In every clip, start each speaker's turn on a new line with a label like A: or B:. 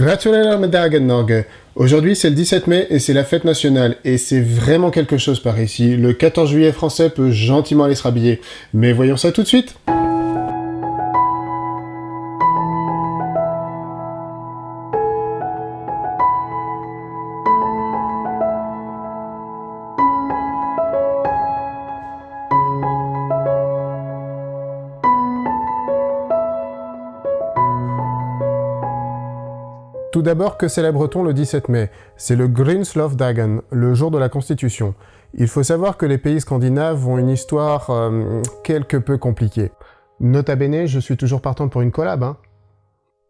A: Dagen. Aujourd'hui c'est le 17 mai et c'est la fête nationale et c'est vraiment quelque chose par ici. Le 14 juillet français peut gentiment aller se rhabiller. Mais voyons ça tout de suite Tout d'abord, que célèbre-t-on le 17 mai? C'est le Dagen, le jour de la Constitution. Il faut savoir que les pays scandinaves ont une histoire euh, quelque peu compliquée. Nota bene, je suis toujours partant pour une collab, hein.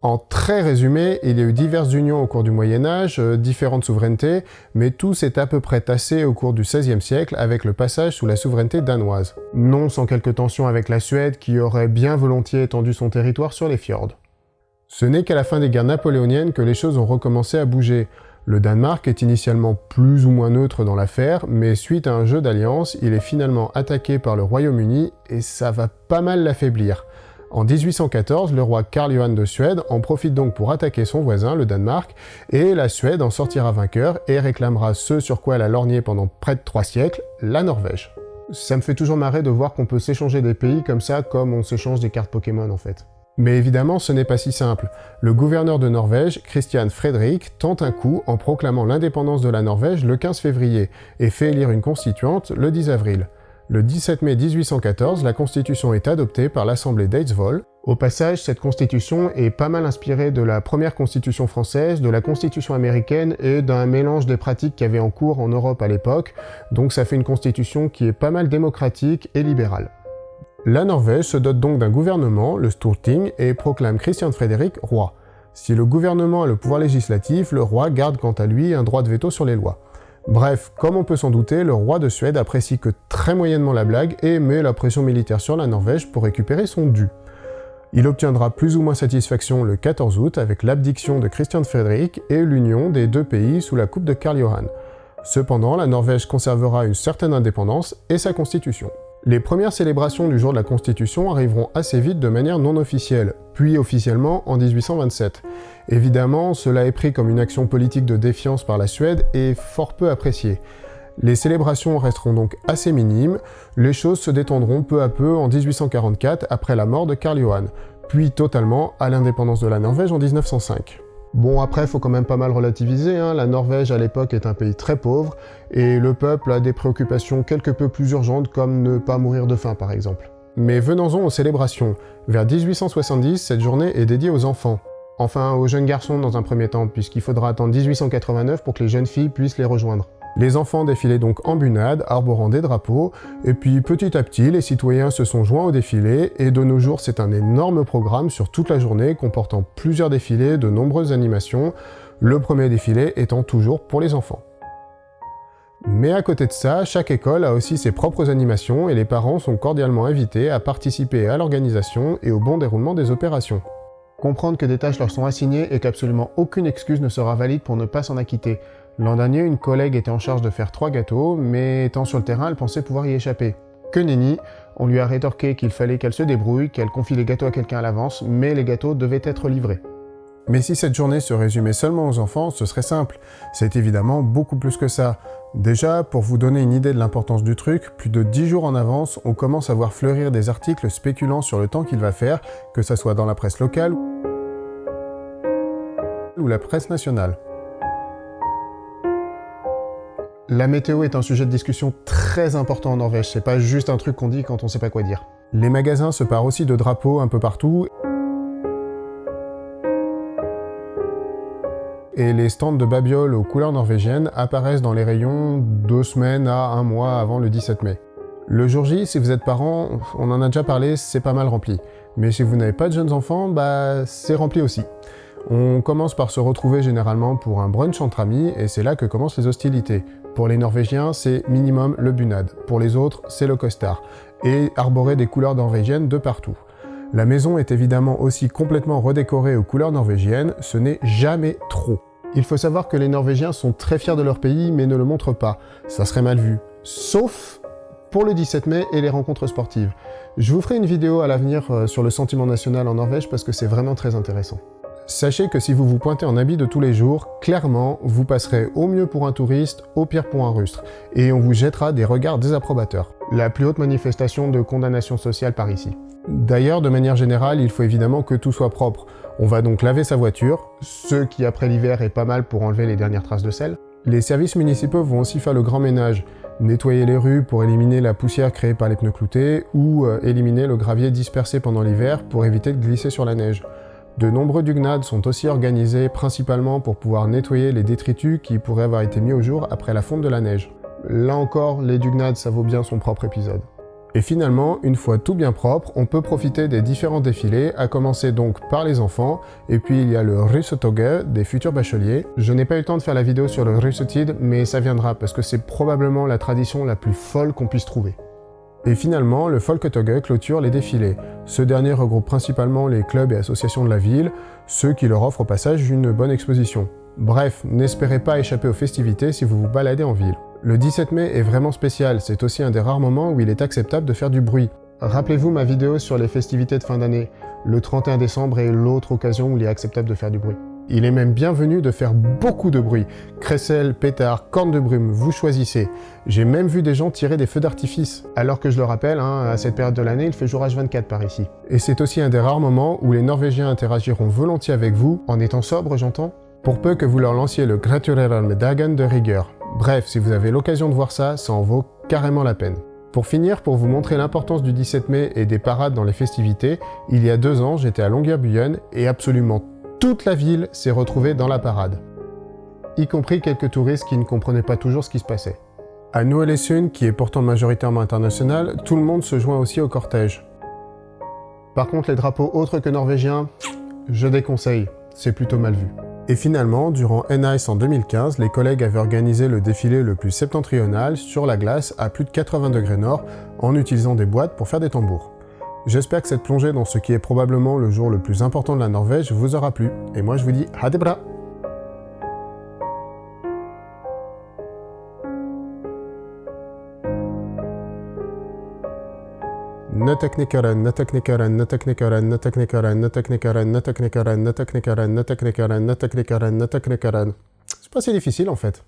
A: En très résumé, il y a eu diverses unions au cours du Moyen-Âge, euh, différentes souverainetés, mais tout s'est à peu près tassé au cours du XVIe siècle avec le passage sous la souveraineté danoise. Non sans quelques tensions avec la Suède qui aurait bien volontiers étendu son territoire sur les fjords. Ce n'est qu'à la fin des guerres napoléoniennes que les choses ont recommencé à bouger. Le Danemark est initialement plus ou moins neutre dans l'affaire, mais suite à un jeu d'alliance, il est finalement attaqué par le Royaume-Uni et ça va pas mal l'affaiblir. En 1814, le roi Karl Johan de Suède en profite donc pour attaquer son voisin, le Danemark, et la Suède en sortira vainqueur et réclamera ce sur quoi elle a lorgné pendant près de trois siècles, la Norvège. Ça me fait toujours marrer de voir qu'on peut s'échanger des pays comme ça, comme on s'échange des cartes Pokémon en fait. Mais évidemment, ce n'est pas si simple. Le gouverneur de Norvège, Christian Fredrik, tente un coup en proclamant l'indépendance de la Norvège le 15 février et fait élire une constituante le 10 avril. Le 17 mai 1814, la constitution est adoptée par l'assemblée d'Eidsvoll. Au passage, cette constitution est pas mal inspirée de la première constitution française, de la constitution américaine et d'un mélange des pratiques qu'il y avait en cours en Europe à l'époque, donc ça fait une constitution qui est pas mal démocratique et libérale. La Norvège se dote donc d'un gouvernement, le Storting, et proclame Christian Frédéric roi. Si le gouvernement a le pouvoir législatif, le roi garde quant à lui un droit de veto sur les lois. Bref, comme on peut s'en douter, le roi de Suède apprécie que très moyennement la blague et met la pression militaire sur la Norvège pour récupérer son dû. Il obtiendra plus ou moins satisfaction le 14 août avec l'abdiction de Christian Frédéric et l'union des deux pays sous la coupe de Karl Johan. Cependant, la Norvège conservera une certaine indépendance et sa constitution. Les premières célébrations du jour de la Constitution arriveront assez vite de manière non officielle, puis officiellement en 1827. Évidemment, cela est pris comme une action politique de défiance par la Suède et fort peu appréciée. Les célébrations resteront donc assez minimes, les choses se détendront peu à peu en 1844 après la mort de Karl Johan, puis totalement à l'indépendance de la Norvège en 1905. Bon après, faut quand même pas mal relativiser, hein. la Norvège à l'époque est un pays très pauvre, et le peuple a des préoccupations quelque peu plus urgentes comme ne pas mourir de faim par exemple. Mais venons-en aux célébrations. Vers 1870, cette journée est dédiée aux enfants. Enfin, aux jeunes garçons dans un premier temps, puisqu'il faudra attendre 1889 pour que les jeunes filles puissent les rejoindre. Les enfants défilaient donc en bunade, arborant des drapeaux, et puis petit à petit, les citoyens se sont joints au défilé, et de nos jours, c'est un énorme programme sur toute la journée comportant plusieurs défilés, de nombreuses animations, le premier défilé étant toujours pour les enfants. Mais à côté de ça, chaque école a aussi ses propres animations et les parents sont cordialement invités à participer à l'organisation et au bon déroulement des opérations. Comprendre que des tâches leur sont assignées et qu'absolument aucune excuse ne sera valide pour ne pas s'en acquitter. L'an dernier, une collègue était en charge de faire trois gâteaux, mais étant sur le terrain, elle pensait pouvoir y échapper. Que nenni, on lui a rétorqué qu'il fallait qu'elle se débrouille, qu'elle confie les gâteaux à quelqu'un à l'avance, mais les gâteaux devaient être livrés. Mais si cette journée se résumait seulement aux enfants, ce serait simple. C'est évidemment beaucoup plus que ça. Déjà, pour vous donner une idée de l'importance du truc, plus de 10 jours en avance, on commence à voir fleurir des articles spéculant sur le temps qu'il va faire, que ça soit dans la presse locale ou la presse nationale. La météo est un sujet de discussion très important en Norvège, c'est pas juste un truc qu'on dit quand on sait pas quoi dire. Les magasins se parent aussi de drapeaux un peu partout, et les stands de babioles aux couleurs norvégiennes apparaissent dans les rayons deux semaines à un mois avant le 17 mai. Le jour J, si vous êtes parent, on en a déjà parlé, c'est pas mal rempli. Mais si vous n'avez pas de jeunes enfants, bah c'est rempli aussi. On commence par se retrouver généralement pour un brunch entre amis, et c'est là que commencent les hostilités. Pour les Norvégiens, c'est minimum le bunad. Pour les autres, c'est le costard. Et arborer des couleurs norvégiennes de partout. La maison est évidemment aussi complètement redécorée aux couleurs norvégiennes, ce n'est jamais trop. Il faut savoir que les Norvégiens sont très fiers de leur pays, mais ne le montrent pas. Ça serait mal vu. Sauf pour le 17 mai et les rencontres sportives. Je vous ferai une vidéo à l'avenir euh, sur le sentiment national en Norvège parce que c'est vraiment très intéressant. Sachez que si vous vous pointez en habit de tous les jours, clairement, vous passerez au mieux pour un touriste, au pire pour un rustre, et on vous jettera des regards désapprobateurs. La plus haute manifestation de condamnation sociale par ici. D'ailleurs, de manière générale, il faut évidemment que tout soit propre. On va donc laver sa voiture, ce qui après l'hiver est pas mal pour enlever les dernières traces de sel. Les services municipaux vont aussi faire le grand ménage, nettoyer les rues pour éliminer la poussière créée par les pneus cloutés, ou euh, éliminer le gravier dispersé pendant l'hiver pour éviter de glisser sur la neige. De nombreux dugnades sont aussi organisés principalement pour pouvoir nettoyer les détritus qui pourraient avoir été mis au jour après la fonte de la neige. Là encore, les dugnades, ça vaut bien son propre épisode. Et finalement, une fois tout bien propre, on peut profiter des différents défilés, à commencer donc par les enfants, et puis il y a le Russotoge des futurs bacheliers. Je n'ai pas eu le temps de faire la vidéo sur le Russotid, mais ça viendra parce que c'est probablement la tradition la plus folle qu'on puisse trouver. Et finalement, le Folketoge clôture les défilés. Ce dernier regroupe principalement les clubs et associations de la ville, ceux qui leur offrent au passage une bonne exposition. Bref, n'espérez pas échapper aux festivités si vous vous baladez en ville. Le 17 mai est vraiment spécial, c'est aussi un des rares moments où il est acceptable de faire du bruit. Rappelez-vous ma vidéo sur les festivités de fin d'année. Le 31 décembre est l'autre occasion où il est acceptable de faire du bruit. Il est même bienvenu de faire beaucoup de bruit. Crécelle, pétard, cornes de brume, vous choisissez. J'ai même vu des gens tirer des feux d'artifice. Alors que je le rappelle, hein, à cette période de l'année, il fait jour H24 par ici. Et c'est aussi un des rares moments où les Norvégiens interagiront volontiers avec vous, en étant sobres, j'entends Pour peu que vous leur lanciez le Dagen de rigueur. Bref, si vous avez l'occasion de voir ça, ça en vaut carrément la peine. Pour finir, pour vous montrer l'importance du 17 mai et des parades dans les festivités, il y a deux ans, j'étais à Longyearbyen et absolument toute la ville s'est retrouvée dans la parade, y compris quelques touristes qui ne comprenaient pas toujours ce qui se passait. À Noël-et-Sun, qui est pourtant majoritairement international, tout le monde se joint aussi au cortège. Par contre, les drapeaux autres que norvégiens, je déconseille, c'est plutôt mal vu. Et finalement, durant N-Ice en 2015, les collègues avaient organisé le défilé le plus septentrional sur la glace à plus de 80 degrés nord en utilisant des boîtes pour faire des tambours. J'espère que cette plongée dans ce qui est probablement le jour le plus important de la Norvège vous aura plu. Et moi je vous dis à des bras C'est pas si difficile en fait.